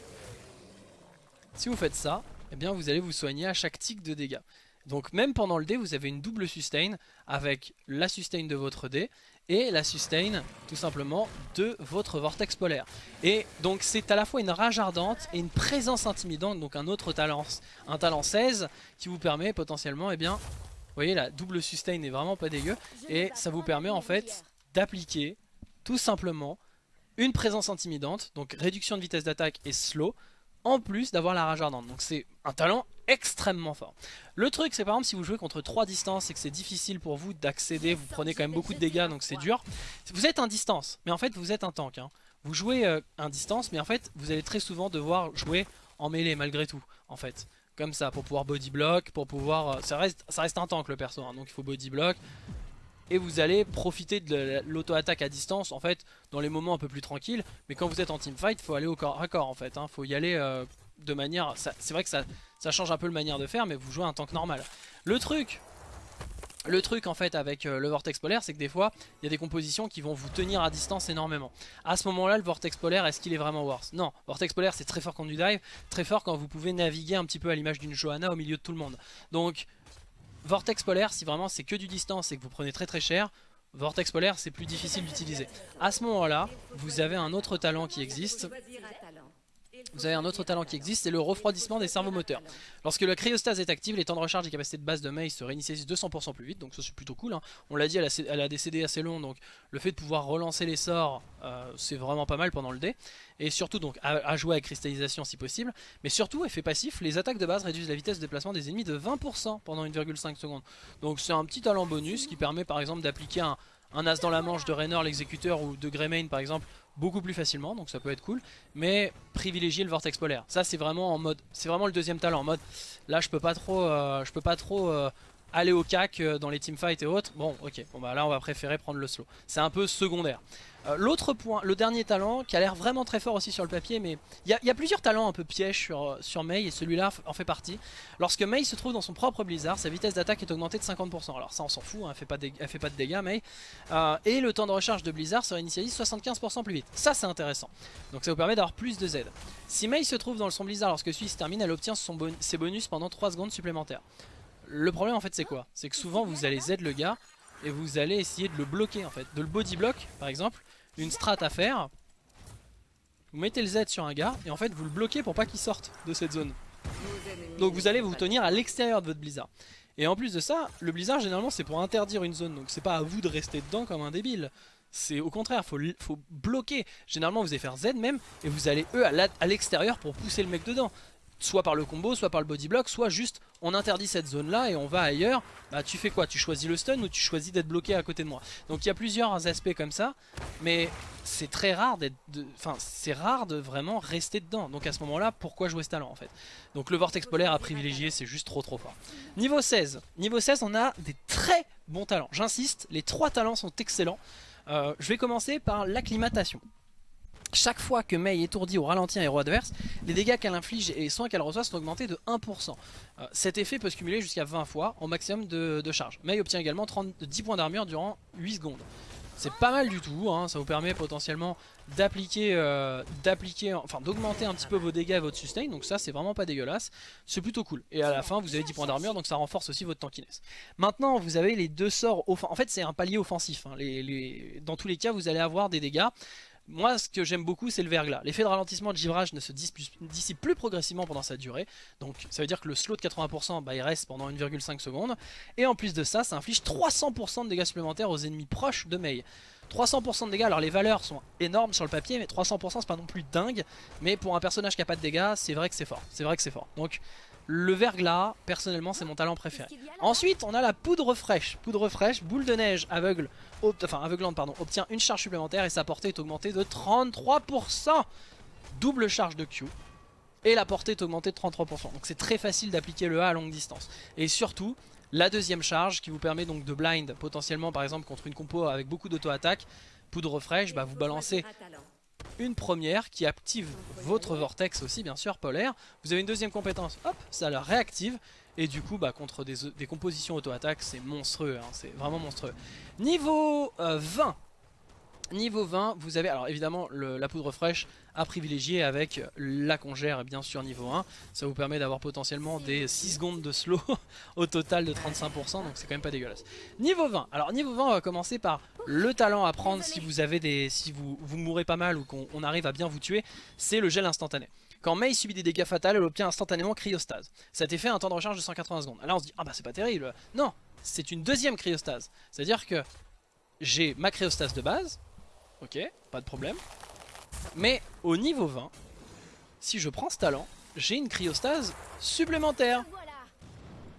Si vous faites ça, eh bien vous allez vous soigner à chaque tic de dégâts. Donc même pendant le dé, vous avez une double sustain avec la sustain de votre dé et la sustain tout simplement de votre vortex polaire. Et donc c'est à la fois une rage ardente et une présence intimidante, donc un autre talent, un talent 16 qui vous permet potentiellement, eh bien, vous voyez la double sustain n'est vraiment pas dégueu et ça vous permet en fait d'appliquer tout simplement une présence intimidante, donc réduction de vitesse d'attaque et slow, en plus d'avoir la rage ardente. Donc c'est un talent extrêmement fort. Le truc c'est par exemple si vous jouez contre 3 distances et que c'est difficile pour vous d'accéder, vous prenez quand même beaucoup de dégâts donc c'est dur. Vous êtes un distance, mais en fait vous êtes un tank. Hein. Vous jouez euh, un distance mais en fait vous allez très souvent devoir jouer en mêlée malgré tout en fait. Comme ça pour pouvoir body block, pour pouvoir... Euh, ça, reste, ça reste un tank le perso hein, donc il faut body block et vous allez profiter de l'auto-attaque à distance en fait dans les moments un peu plus tranquilles mais quand vous êtes en teamfight il faut aller au corps à corps en fait, il hein. faut y aller euh, de manière, c'est vrai que ça, ça change un peu le manière de faire mais vous jouez un tank normal. Le truc le truc en fait avec euh, le Vortex Polaire c'est que des fois il y a des compositions qui vont vous tenir à distance énormément. À ce moment là le Vortex Polaire est-ce qu'il est vraiment worse Non, Vortex Polaire c'est très fort quand du dive, très fort quand vous pouvez naviguer un petit peu à l'image d'une Johanna au milieu de tout le monde. Donc Vortex polaire, si vraiment c'est que du distance et que vous prenez très très cher, Vortex polaire c'est plus difficile d'utiliser. À ce moment là, vous avez un autre talent qui existe vous avez un autre talent qui existe, c'est le refroidissement des cerveaux moteurs. Lorsque la cryostase est active, les temps de recharge et capacités de base de Mei se réinitialisent 200% plus vite, donc ça c'est plutôt cool. Hein. On l'a dit, elle a, des CD assez longs, donc le fait de pouvoir relancer les sorts, euh, c'est vraiment pas mal pendant le dé. Et surtout donc à, jouer avec cristallisation si possible. Mais surtout, effet passif, les attaques de base réduisent la vitesse de déplacement des ennemis de 20% pendant 1,5 secondes. Donc c'est un petit talent bonus qui permet par exemple d'appliquer un, un as dans la manche de Raynor l'exécuteur ou de Greymane par exemple beaucoup plus facilement donc ça peut être cool. Mais privilégier le vortex polaire. Ça c'est vraiment en mode c'est vraiment le deuxième talent en mode là je peux pas trop euh, je peux pas trop euh, aller au cac euh, dans les teamfights et autres, bon ok, bon bah là on va préférer prendre le slow. C'est un peu secondaire. Euh, l'autre point, le dernier talent qui a l'air vraiment très fort aussi sur le papier, mais il y, a plusieurs talents un peu pièges sur, sur Mei et celui-là en fait partie. Lorsque Mei se trouve dans son propre blizzard, sa vitesse d'attaque est augmentée de 50%. Alors ça on s'en fout, hein, elle, fait pas fait pas de dégâts Mei. Euh, et le temps de recharge de blizzard sera initialisé 75% plus vite. Ça c'est intéressant. Donc ça vous permet d'avoir plus de Z. Si Mei se trouve dans son blizzard lorsque celui se termine, elle obtient ses bonus pendant 3 secondes supplémentaires. Le problème en fait c'est quoi? C'est que souvent vous allez Z le gars et vous allez essayer de le bloquer en fait. De le body block par exemple, une strat à faire. Vous mettez le Z sur un gars et en fait vous le bloquez pour pas qu'il sorte de cette zone. Donc vous allez vous tenir à l'extérieur de votre blizzard. Et en plus de ça, le blizzard généralement c'est pour interdire une zone. Donc c'est pas à vous de rester dedans comme un débile. C'est au contraire, faut, faut bloquer. Généralement vous allez faire Z même et vous allez eux à l'extérieur pour pousser le mec dedans soit par le combo, soit par le body block, soit juste on interdit cette zone là et on va ailleurs, bah tu fais quoi? Tu choisis le stun ou tu choisis d'être bloqué à côté de moi? Donc il y a plusieurs aspects comme ça, mais c'est très rare d'être, enfin c'est rare de vraiment rester dedans. Donc à ce moment là, pourquoi jouer ce talent en fait? Donc le vortex polaire à privilégier, c'est juste trop trop fort. Niveau 16, niveau 16 on a des très bons talents, j'insiste, les trois talents sont excellents. Euh, je vais commencer par l'acclimatation. Chaque fois que Mei étourdit ou ralentit un héros adverse, les dégâts qu'elle inflige et les soins qu'elle reçoit sont augmentés de 1%. Euh, cet effet peut se cumuler jusqu'à 20 fois en maximum de, charge. Mei obtient également 10 points d'armure durant 8 secondes. C'est pas mal du tout, hein. ça vous permet potentiellement euh, d'appliquer, enfin d'augmenter un petit peu vos dégâts et votre sustain, donc ça c'est vraiment pas dégueulasse, c'est plutôt cool. Et à la fin vous avez 10 points d'armure, donc ça renforce aussi votre tankiness. Maintenant vous avez les deux sorts, en fait c'est un palier offensif, hein. dans tous les cas vous allez avoir des dégâts moi, ce que j'aime beaucoup, c'est le verglas. L'effet de ralentissement de givrage ne se dissipe plus progressivement pendant sa durée. Donc, ça veut dire que le slow de 80%, bah, il reste pendant 1,5 secondes. Et en plus de ça, ça inflige 300% de dégâts supplémentaires aux ennemis proches de Mei. 300% de dégâts, alors les valeurs sont énormes sur le papier, mais 300% c'est pas non plus dingue. Mais pour un personnage qui a pas de dégâts, c'est vrai que c'est fort. C'est vrai que c'est fort. Donc, le verglas, personnellement, c'est mon talent préféré. Ensuite, on a la poudre fraîche. Poudre fraîche, boule de neige aveugle, enfin aveuglante, pardon, obtient une charge supplémentaire et sa portée est augmentée de 33%. Double charge de Q. Et la portée est augmentée de 33%. Donc c'est très facile d'appliquer le A à longue distance. Et surtout, la deuxième charge qui vous permet donc de blind potentiellement par exemple contre une compo avec beaucoup d'auto-attaque. Poudre fraîche, bah vous balancez une première qui active votre vortex aussi bien sûr polaire. Vous avez une deuxième compétence, hop, ça la réactive. Et du coup bah, contre des, compositions auto-attaque c'est monstrueux, hein, c'est vraiment monstrueux. Niveau 20, euh, Niveau 20, vous avez alors évidemment la poudre fraîche à privilégier avec la congère bien sûr niveau 1. Ça vous permet d'avoir potentiellement des 6 secondes de slow [laughs] au total de 35% donc c'est quand même pas dégueulasse. Niveau 20, alors niveau 20 on va commencer par le talent à prendre si vous avez des si vous, vous mourrez pas mal ou qu'on arrive à bien vous tuer, c'est le gel instantané. Quand Mei subit des dégâts fatals, elle obtient instantanément cryostase. Cet effet a un temps de recharge de 180 secondes. Là on se dit ah bah c'est pas terrible. Non, c'est une deuxième cryostase. C'est à dire que j'ai ma cryostase de base Ok, pas de problème. Mais au niveau 20, si je prends ce talent, j'ai une cryostase supplémentaire.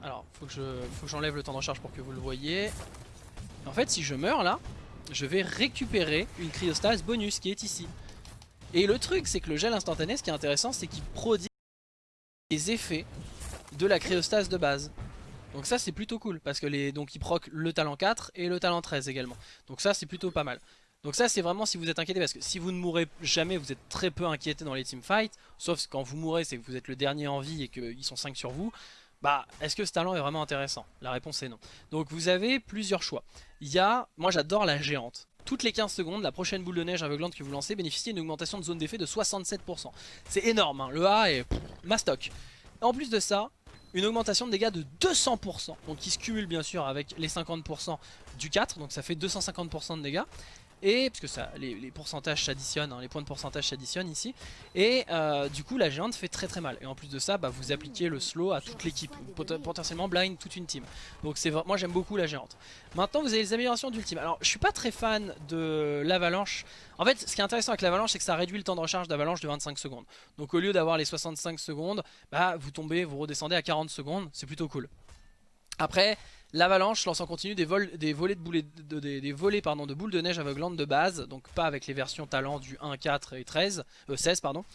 Alors, faut que j'enlève le temps de recharge pour que vous le voyez. En fait, si je meurs là, je vais récupérer une cryostase bonus qui est ici. Et le truc, c'est que le gel instantané, ce qui est intéressant, c'est qu'il prodigue les effets de la cryostase de base. Donc ça c'est plutôt cool parce que les donc il proc le talent 4 et le talent 13 également. Donc ça c'est plutôt pas mal. Donc ça c'est vraiment si vous êtes inquiété parce que si vous ne mourrez jamais vous êtes très peu inquiété dans les teamfights Sauf quand vous mourrez c'est que vous êtes le dernier en vie et qu'ils sont 5 sur vous Bah est-ce que ce talent est vraiment intéressant? La réponse est non Donc vous avez plusieurs choix Il y a, moi j'adore la géante toutes les 15 secondes, la prochaine boule de neige aveuglante que vous lancez bénéficie d'une augmentation de zone d'effet de 67%. C'est énorme, hein. le A est mastoc. En plus de ça, une augmentation de dégâts de 200%, donc qui se cumule bien sûr avec les 50% du 4, donc ça fait 250% de dégâts et parce que ça, les, pourcentages s'additionnent, hein, les points de pourcentage s'additionnent ici, et euh, du coup la géante fait très très mal. Et en plus de ça, bah, vous appliquez le slow à toute l'équipe, potentiellement blind toute une team. Donc c'est moi j'aime beaucoup la géante. Maintenant vous avez les améliorations d'ultime. Alors je suis pas très fan de l'avalanche. En fait ce qui est intéressant avec l'avalanche c'est que ça réduit le temps de recharge d'avalanche de 25 secondes. Donc au lieu d'avoir les 65 secondes, bah vous tombez, vous redescendez à 40 secondes, c'est plutôt cool. Après, l'avalanche lance en continu des, vols, des, volets de, pardon, de boules de neige aveuglantes de base, donc pas avec les versions talent du 1, 4 et 13, 16 euh, pardon.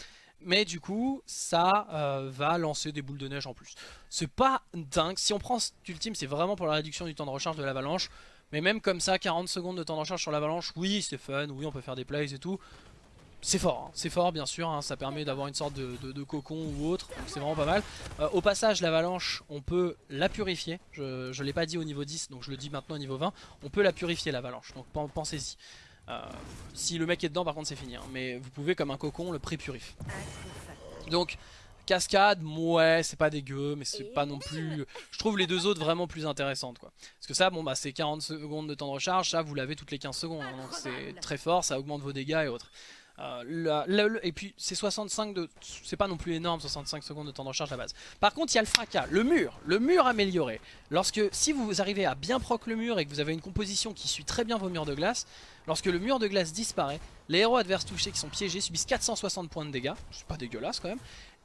Mais du coup, ça euh, va lancer des boules de neige en plus. C'est pas dingue. Si on prend cet ultime, c'est vraiment pour la réduction du temps de recharge de l'avalanche. Mais même comme ça, 40 secondes de temps de recharge sur l'avalanche, oui, c'est fun, oui, on peut faire des plays et tout. C'est fort, hein. c'est fort bien sûr, hein. ça permet d'avoir une sorte de, cocon ou autre, c'est vraiment pas mal. Euh, au passage, l'avalanche, on peut la purifier, je ne l'ai pas dit au niveau 10, donc je le dis maintenant au niveau 20, on peut la purifier l'avalanche, donc pensez-y. Euh, si le mec est dedans, par contre c'est fini, hein. mais vous pouvez comme un cocon le pré-purif. Donc Cascade, ouais, c'est pas dégueu, mais c'est pas non plus... Je trouve les deux autres vraiment plus intéressantes, quoi. Parce que ça, bon, bah c'est 40 secondes de temps de recharge, ça, vous l'avez toutes les 15 secondes, hein, donc c'est très fort, ça augmente vos dégâts et autres. Euh, et puis c'est 65 de... C'est pas non plus énorme 65 secondes de temps de recharge à la base. Par contre il y a le fracas, le mur, le mur amélioré. Lorsque si vous arrivez à bien proc le mur et que vous avez une composition qui suit très bien vos murs de glace, lorsque le mur de glace disparaît, les héros adverses touchés qui sont piégés subissent 460 points de dégâts. C'est pas dégueulasse quand même.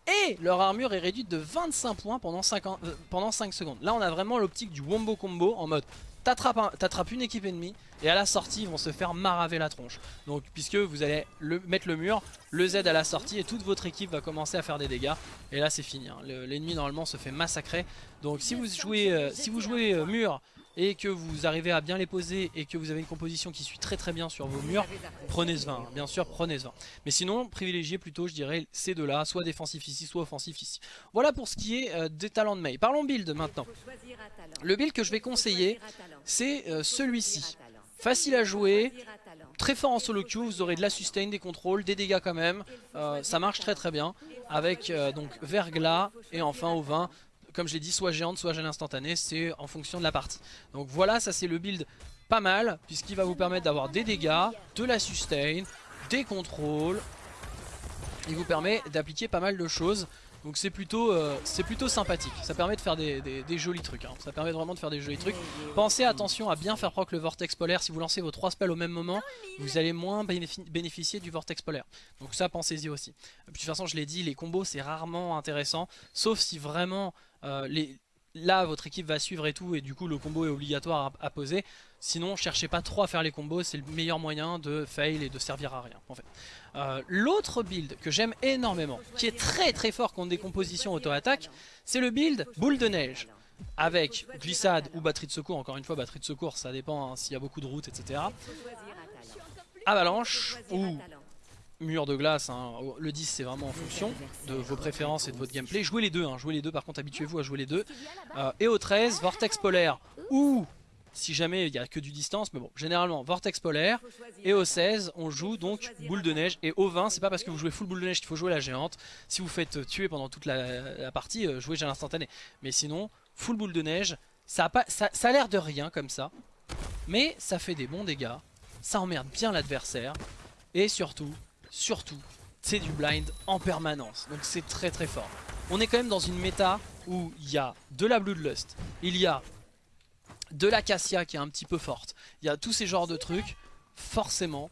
Et leur armure est réduite de 25 points pendant 5, euh, pendant 5 secondes. Là on a vraiment l'optique du wombo combo en mode t'attrapes une équipe ennemie et à la sortie ils vont se faire maraver la tronche. Donc puisque vous allez le, mettre le mur, le Z à la sortie et toute votre équipe va commencer à faire des dégâts. Et là c'est fini, hein. l'ennemi normalement se fait massacrer. Donc si vous jouez, euh, si vous jouez euh, mur et que vous arrivez à bien les poser et que vous avez une composition qui suit très très bien sur vos murs, prenez ce 20, bien sûr prenez ce 20. Mais sinon, privilégiez plutôt je dirais ces deux-là, soit défensif ici, soit offensif ici. Voilà pour ce qui est euh, des talents de Mei. Parlons build maintenant. Le build que je vais conseiller, c'est euh, celui-ci. Facile à jouer, très fort en solo queue, vous aurez de la sustain, des contrôles, des dégâts quand même. Euh, ça marche très très bien avec donc verglas et enfin au 20 comme je l'ai dit, soit géante, soit gel instantané, c'est en fonction de la partie. Donc voilà, ça c'est le build pas mal, puisqu'il va vous permettre d'avoir des dégâts, de la sustain, des contrôles. Il vous permet d'appliquer pas mal de choses. Donc c'est plutôt, euh, plutôt sympathique, ça permet de faire des, jolis trucs, hein. ça permet vraiment de faire des jolis trucs. Pensez attention à bien faire proc le vortex polaire, si vous lancez vos trois spells au même moment, vous allez moins bénéficier du vortex polaire. Donc ça pensez-y aussi. de toute façon je l'ai dit, les combos c'est rarement intéressant, sauf si vraiment euh, là votre équipe va suivre et tout et du coup le combo est obligatoire à, poser. Sinon cherchez pas trop à faire les combos c'est le meilleur moyen de fail et de servir à rien euh, l'autre build que j'aime énormément qui est très très fort contre des compositions auto-attaque c'est le build boule de neige. Avec glissade ou batterie de secours encore une fois batterie de secours ça dépend hein, s'il y a beaucoup de routes etc avalanche ou mur de glace, hein. le 10 c'est vraiment en fonction de vos préférences et de votre gameplay. Jouez les deux, hein. jouez les deux par contre habituez-vous à jouer les deux. Euh, et au 13, Vortex polaire ou si jamais il n'y a que du distance, mais bon, généralement Vortex polaire. Et au 16, on joue donc boule de neige. Et au 20, c'est pas parce que vous jouez full boule de neige qu'il faut jouer la géante. Si vous faites tuer pendant toute la, partie, euh, jouez gel instantané. Mais sinon, full boule de neige, ça a, ça a l'air de rien comme ça. Mais ça fait des bons dégâts, ça emmerde bien l'adversaire. Et surtout, surtout, c'est du blind en permanence. Donc c'est très très fort. On est quand même dans une méta où il y a de la Bloodlust, il y a de la Cassia qui est un petit peu forte, il y a tous ces genres de trucs, forcément,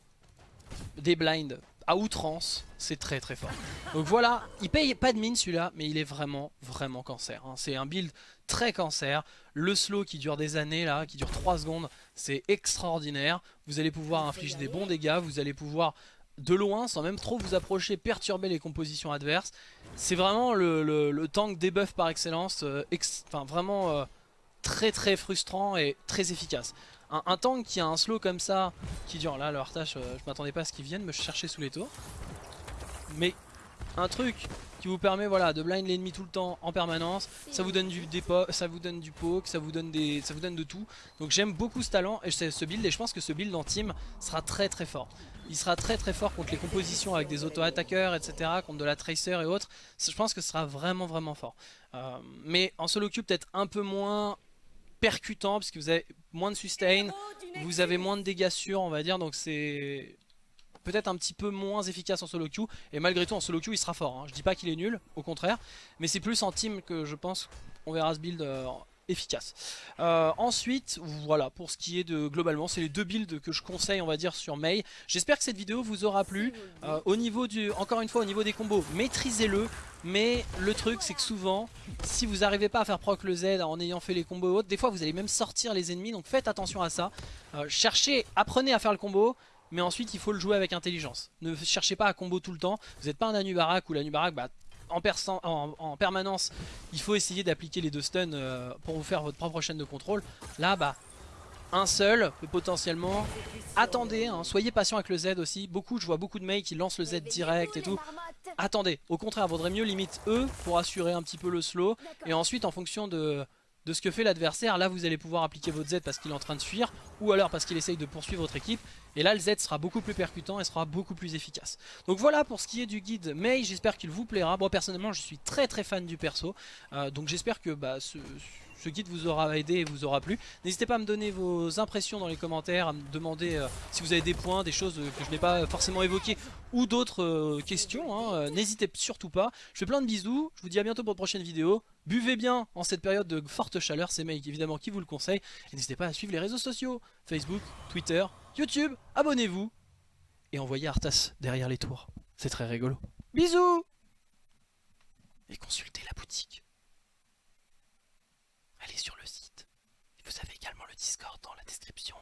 des blinds à outrance, c'est très très fort. Donc voilà, il paye pas de mine celui-là, mais il est vraiment vraiment cancer. Hein. C'est un build très cancer. Le slow qui dure des années là, qui dure 3 secondes, c'est extraordinaire. Vous allez pouvoir infliger des bons dégâts, vous allez pouvoir de loin sans même trop vous approcher, perturber les compositions adverses. C'est vraiment le, tank debuff par excellence, euh, enfin vraiment euh, très très frustrant et très efficace. Un, tank qui a un slow comme ça, qui dure, là le Artache, euh, je m'attendais pas à ce qu'il vienne me chercher sous les tours. Mais un truc qui vous permet voilà, de blind l'ennemi tout le temps en permanence. Ça vous donne du dépôt, ça vous donne du poke, ça vous donne ça vous donne de tout. Donc j'aime beaucoup ce talent et ce build et je pense que ce build en team sera très très fort. Il sera très très fort contre les compositions avec des auto-attaqueurs, etc. Contre de la tracer et autres. Je pense que ce sera vraiment vraiment fort. Euh, mais en solo queue peut-être un peu moins percutant parce que vous avez moins de sustain, vous avez moins de dégâts sûrs on va dire. Donc c'est peut-être un petit peu moins efficace en solo queue et malgré tout en solo queue il sera fort hein. je dis pas qu'il est nul au contraire mais c'est plus en team que je pense on verra ce build euh, efficace. Euh, ensuite voilà pour ce qui est de globalement c'est les deux builds que je conseille on va dire sur Mei j'espère que cette vidéo vous aura plu. Euh, encore une fois au niveau des combos maîtrisez-le. Mais le truc c'est que souvent si vous n'arrivez pas à faire proc le Z en ayant fait les combos autres des fois vous allez même sortir les ennemis. Donc faites attention à ça. Cherchez apprenez à faire le combo mais ensuite il faut le jouer avec intelligence. Ne cherchez pas à combo tout le temps, vous n'êtes pas un Anubarak ou l'Anubarak, bah, en, en, permanence, il faut essayer d'appliquer les deux stuns euh, pour vous faire votre propre chaîne de contrôle. Là, bah, un seul, potentiellement. Attendez, hein, soyez patient avec le Z aussi. Beaucoup, je vois beaucoup de mecs qui lancent le Z direct et tout. Attendez, au contraire, vaudrait mieux limite E pour assurer un petit peu le slow. Et ensuite, en fonction de, de ce que fait l'adversaire, là vous allez pouvoir appliquer votre Z parce qu'il est en train de fuir, ou alors parce qu'il essaye de poursuivre votre équipe. Et là le Z sera beaucoup plus percutant et sera beaucoup plus efficace. Donc voilà pour ce qui est du guide May, j'espère qu'il vous plaira. Moi personnellement je suis très très fan du perso, euh, donc j'espère que bah, ce ce guide vous aura aidé et vous aura plu. N'hésitez pas à me donner vos impressions dans les commentaires, à me demander euh, si vous avez des points, des choses que je n'ai pas forcément évoquées ou d'autres euh, questions. Hein. Euh, n'hésitez surtout pas. Je fais plein de bisous, je vous dis à bientôt pour une prochaine vidéo. Buvez bien en cette période de forte chaleur, c'est Mike évidemment qui vous le conseille. Et n'hésitez pas à suivre les réseaux sociaux, Facebook, Twitter, YouTube, abonnez-vous et envoyez Arthas derrière les tours. C'est très rigolo. Bisous Et consultez la boutique sur le site. vous avez également le Discord dans la description.